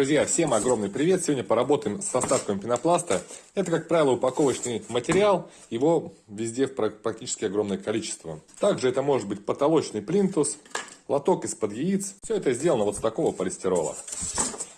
Друзья, всем огромный привет! Сегодня поработаем с составками пенопласта. Это, как правило, упаковочный материал. Его везде практически огромное количество. Также это может быть потолочный плинтус, лоток из-под яиц. Все это сделано вот с такого полистирола.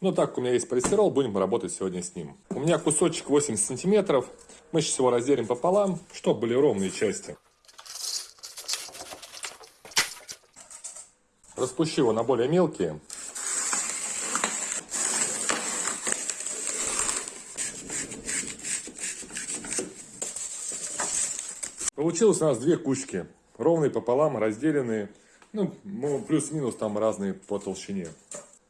Ну, так как у меня есть полистирол, будем работать сегодня с ним. У меня кусочек 80 сантиметров. Мы сейчас его разделим пополам, чтобы были ровные части. Распущу его на более мелкие. Получилось у нас две кучки, ровные пополам, разделенные, ну, плюс-минус там разные по толщине.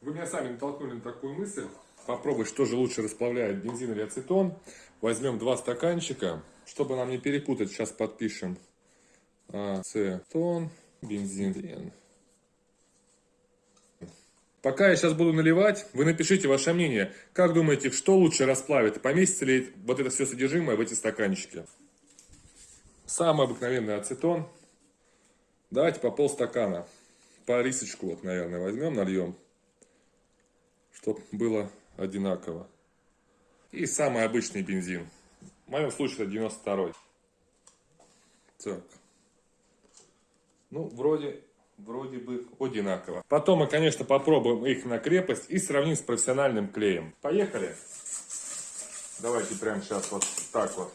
Вы меня сами натолкнули на такую мысль, попробовать, что же лучше расплавляет, бензин или ацетон. Возьмем два стаканчика, чтобы нам не перепутать, сейчас подпишем ацетон, бензин. Пока я сейчас буду наливать, вы напишите ваше мнение. Как думаете, что лучше расплавит? Поместится ли вот это все содержимое в эти стаканчики? Самый обыкновенный ацетон. Давайте по полстакана. По рисочку вот, наверное, возьмем, нальем. Чтобы было одинаково. И самый обычный бензин. В моем случае это 92 Так. Ну, вроде, вроде бы одинаково. Потом мы, конечно, попробуем их на крепость и сравним с профессиональным клеем. Поехали. Давайте прямо сейчас вот так вот.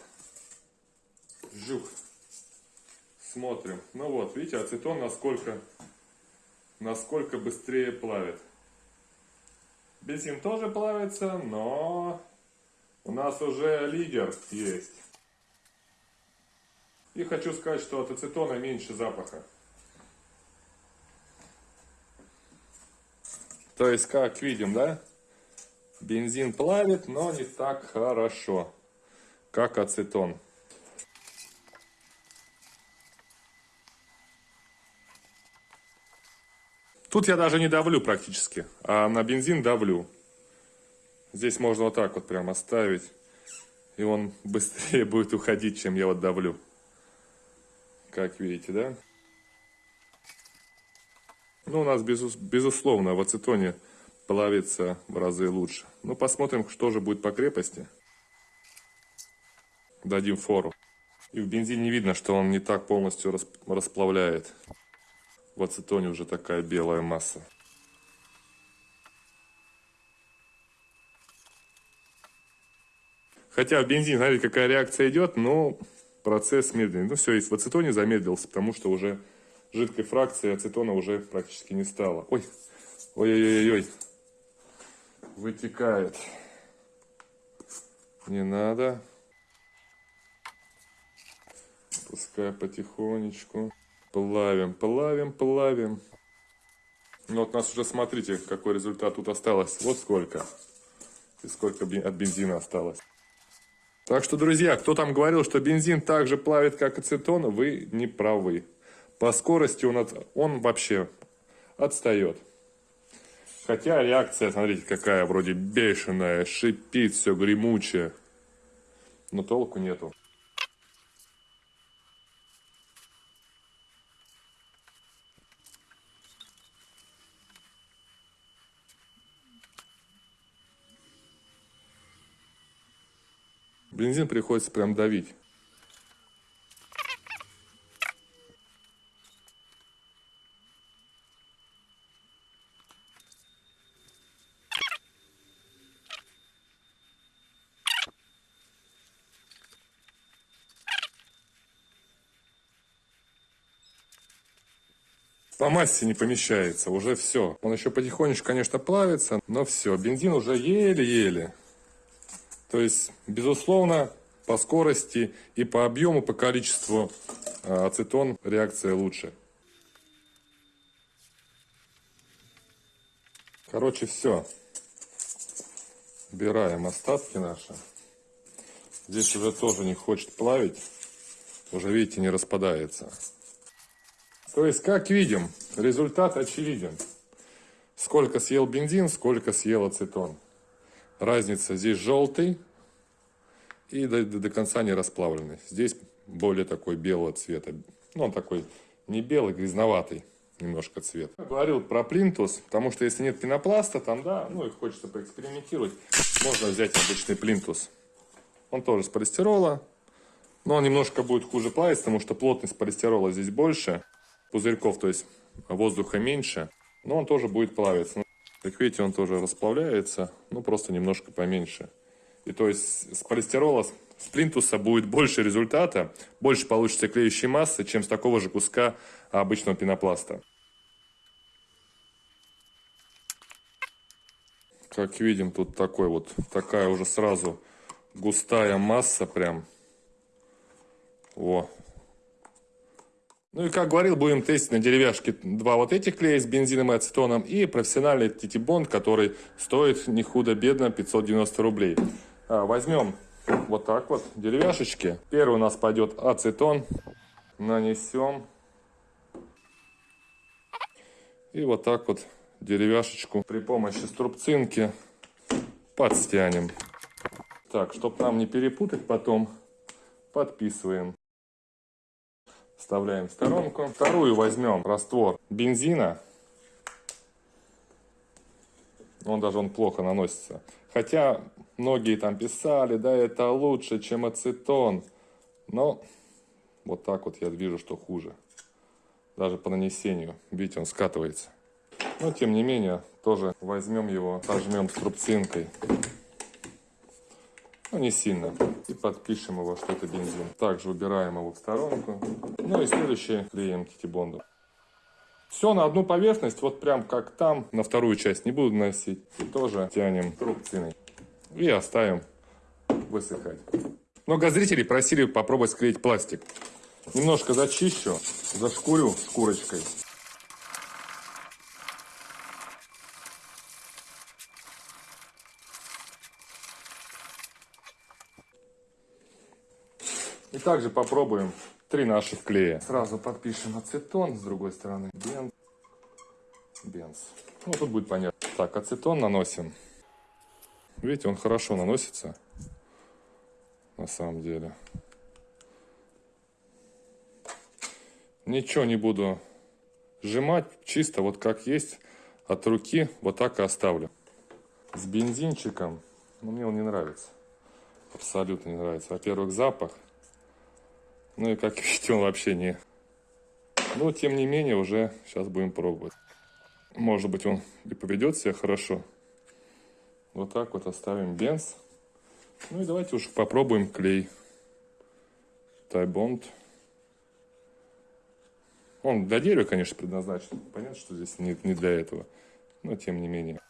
Жух. Смотрим. Ну вот, видите, ацетон насколько, насколько быстрее плавит. Бензин тоже плавится, но у нас уже лидер есть. И хочу сказать, что от ацетона меньше запаха. То есть, как видим, да? Бензин плавит, но не так хорошо, как ацетон. Тут я даже не давлю практически, а на бензин давлю. Здесь можно вот так вот прям оставить. И он быстрее будет уходить, чем я вот давлю. Как видите, да? Ну, у нас, безус безусловно, в ацетоне плавится в разы лучше. Ну, посмотрим, что же будет по крепости. Дадим фору. И в бензине видно, что он не так полностью расплавляет. В ацетоне уже такая белая масса. Хотя в бензине, смотрите, какая реакция идет, но процесс медленный. Ну все, и в ацетоне замедлился, потому что уже жидкой фракции ацетона уже практически не стало. Ой, ой-ой-ой-ой, вытекает. Не надо. Пускай потихонечку. Плавим, плавим, плавим. Ну вот у нас уже, смотрите, какой результат тут осталось. Вот сколько. И сколько от бензина осталось. Так что, друзья, кто там говорил, что бензин так же плавит, как ацетон, вы не правы. По скорости он, от, он вообще отстает. Хотя реакция, смотрите, какая вроде бешеная, шипит все гремучее. Но толку нету. Бензин приходится прям давить. по массе не помещается, уже все. Он еще потихонечку, конечно, плавится, но все, бензин уже еле-еле. То есть, безусловно, по скорости и по объему, по количеству а, ацетон реакция лучше. Короче, все. Убираем остатки наши. Здесь уже тоже не хочет плавить. Уже, видите, не распадается. То есть, как видим, результат очевиден. Сколько съел бензин, сколько съел ацетон. Разница здесь желтый и до, до, до конца не расплавленный. Здесь более такой белого цвета. Ну, он такой не белый, грязноватый. немножко цвет. Я говорил про плинтус, потому что если нет пенопласта, там, да, ну и хочется поэкспериментировать, можно взять обычный плинтус. Он тоже с полистирола, но он немножко будет хуже плавиться, потому что плотность полистирола здесь больше, пузырьков, то есть воздуха меньше, но он тоже будет плавиться. Как видите, он тоже расплавляется, ну просто немножко поменьше. И то есть с полистирола, с плинтуса будет больше результата, больше получится клеющей массы, чем с такого же куска обычного пенопласта. Как видим, тут такой вот, такая уже сразу густая масса прям. О. Ну и как говорил, будем тестить на деревяшке два вот этих клея с бензином и ацетоном и профессиональный титибонд, который стоит не худо-бедно 590 рублей. А, возьмем вот так вот деревяшечки. Первый у нас пойдет ацетон. Нанесем. И вот так вот деревяшечку при помощи струбцинки подстянем. Так, чтобы нам не перепутать потом, подписываем. Вставляем в сторонку. Вторую возьмем раствор бензина. Он даже он плохо наносится. Хотя многие там писали, да, это лучше, чем ацетон. Но вот так вот я вижу, что хуже. Даже по нанесению. Видите, он скатывается. Но тем не менее, тоже возьмем его, сожмем струбцинкой. Ну, не сильно. И подпишем его, что это бензин. Также убираем его в сторонку. Ну и следующее клеим титибондом. Все на одну поверхность, вот прям как там. На вторую часть не буду наносить. И тоже тянем трубциной. И оставим высыхать. Много зрителей просили попробовать склеить пластик. Немножко зачищу, зашкурю шкурочкой. И также попробуем три наших клея. Сразу подпишем ацетон, с другой стороны бенз. Бенз. Ну, тут будет понятно. Так, ацетон наносим. Видите, он хорошо наносится. На самом деле. Ничего не буду сжимать. Чисто вот как есть. От руки вот так и оставлю. С бензинчиком. Но мне он не нравится. Абсолютно не нравится. Во-первых, запах. Ну и как видите, он вообще не... Но, тем не менее, уже сейчас будем пробовать. Может быть, он и поведет себя хорошо. Вот так вот оставим бенз. Ну и давайте уж попробуем клей. Тайбонд. Он для дерева, конечно, предназначен. Понятно, что здесь не, не для этого. Но тем не менее.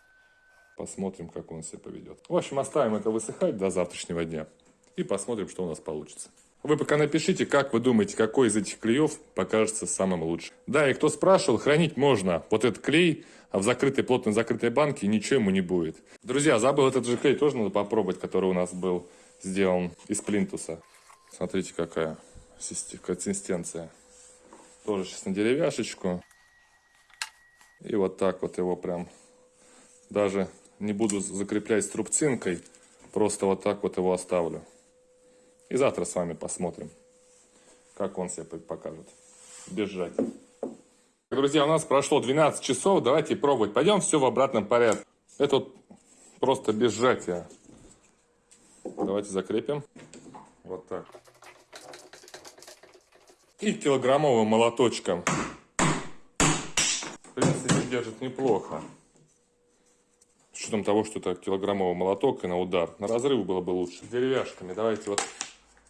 Посмотрим, как он себя поведет. В общем, оставим это высыхать до завтрашнего дня. И посмотрим, что у нас получится. Вы пока напишите, как вы думаете, какой из этих клеев покажется самым лучшим. Да, и кто спрашивал, хранить можно вот этот клей а в закрытой, плотно закрытой банке, ничего ему не будет. Друзья, забыл этот же клей, тоже надо попробовать, который у нас был сделан из плинтуса. Смотрите, какая консистенция. Тоже сейчас на деревяшечку. И вот так вот его прям, даже не буду закреплять струбцинкой, просто вот так вот его оставлю. И завтра с вами посмотрим, как он себя покажет. Без сжатия. Друзья, у нас прошло 12 часов, давайте пробовать. Пойдем все в обратном порядке. Это вот просто без. Давайте закрепим. Вот так. И килограммовым молоточком. В принципе, держит неплохо. С учетом того, что это килограммовый молоток и на удар. На разрыв было бы лучше. Деревяшками. Давайте вот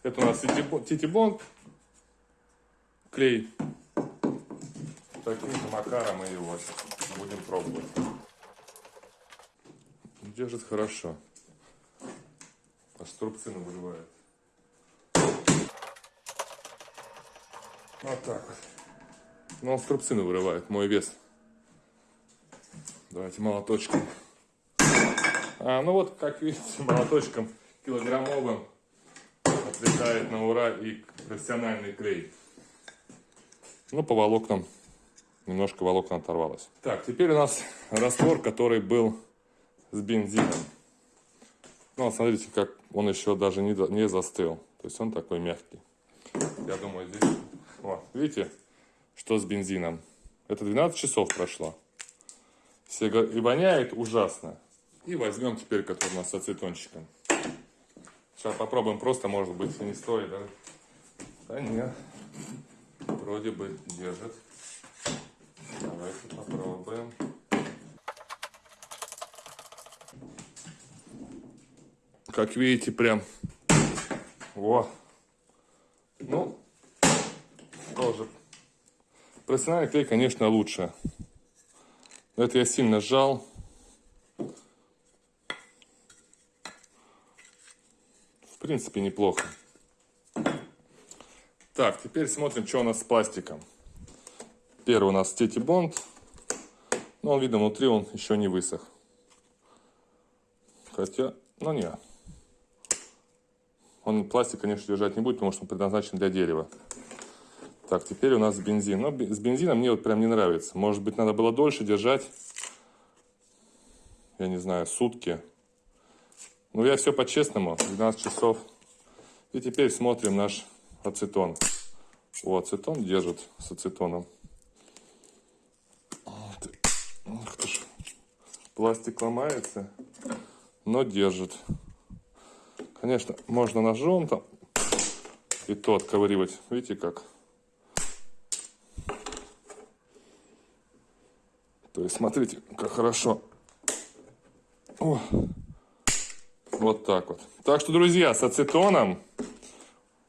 это у нас титибонд, клей. Таким же макаром мы его будем пробовать. Держит хорошо. Аж струбцина вырывает. Вот так вот. Ну, он вырывает, мой вес. Давайте молоточком. А, ну вот, как видите, молоточком килограммовым отлетает на ура и профессиональный клей. Ну, по волокнам, немножко волокна оторвалось. Так, теперь у нас раствор, который был с бензином. Ну, смотрите, как он еще даже не, не застыл. То есть он такой мягкий. Я думаю, здесь... Вот, видите, что с бензином? Это 12 часов прошло. Все говорят, и воняет ужасно. И возьмем теперь, который у нас с ацетончиком. Сейчас попробуем просто, может быть, не стоит, да? Да нет. Вроде бы держит. Давайте попробуем. Как видите, прям... Во! Ну, тоже. Профессиональный клей, конечно, лучше. Это я сильно сжал. Принципе, неплохо. Так, теперь смотрим, что у нас с пластиком. Первый у нас Тети Бонд. Но он, видно, внутри он еще не высох. Хотя, ну не. Он пластик, конечно, держать не будет, потому что он предназначен для дерева. Так, теперь у нас бензин. Но с бензином мне вот прям не нравится. Может быть, надо было дольше держать. Я не знаю, сутки. Ну, я все по-честному. 12 часов. И теперь смотрим наш ацетон. О, ацетон держит с ацетоном. Пластик ломается, но держит. Конечно, можно ножом там и то отковыривать. Видите как? То есть смотрите, как хорошо. О, вот так вот. Так что, друзья, с ацетоном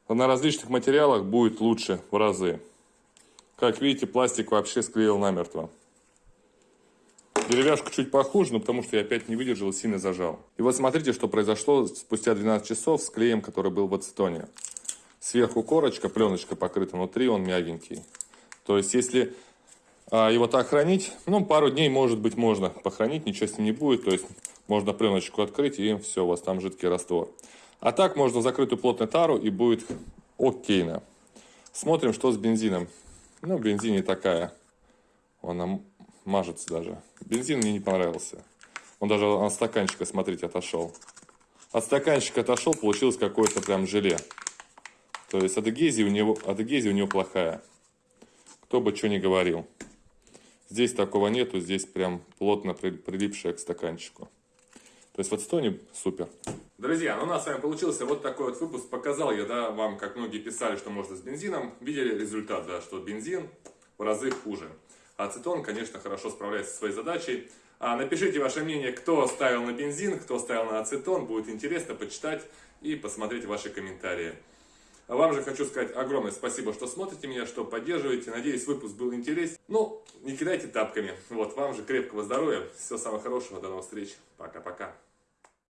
на различных материалах будет лучше в разы. Как видите, пластик вообще склеил намертво. Деревяшку чуть похуже, но потому что я опять не выдержал и сильно зажал. И вот смотрите, что произошло спустя 12 часов с клеем, который был в ацетоне. Сверху корочка, пленочка покрыта, внутри он мягенький. То есть, если а, его так хранить, ну, пару дней, может быть, можно похоронить, ничего с ним не будет. То есть, можно пленочку открыть, и все, у вас там жидкий раствор. А так, можно закрытую плотную тару, и будет окейно. Смотрим, что с бензином. Ну, бензин не такая. Он мажется даже. Бензин мне не понравился. Он даже от стаканчика, смотрите, отошел. От стаканчика отошел, получилось какое-то прям желе. То есть адегезия у него, адегезия у него плохая. Кто бы что ни говорил. Здесь такого нету, здесь прям плотно прилипшая к стаканчику. То есть в отстоне супер. Друзья, ну у нас с вами получился вот такой вот выпуск. Показал я, да, вам, как многие писали, что можно с бензином. Видели результат, да, что бензин в разы хуже. Ацетон, конечно, хорошо справляется со своей задачей. А напишите ваше мнение, кто ставил на бензин, кто ставил на ацетон. Будет интересно почитать и посмотреть ваши комментарии. А вам же хочу сказать огромное спасибо, что смотрите меня, что поддерживаете. Надеюсь, выпуск был интересен. Ну, не кидайте тапками. Вот, вам же крепкого здоровья. Всего самого хорошего. До новых встреч. Пока-пока.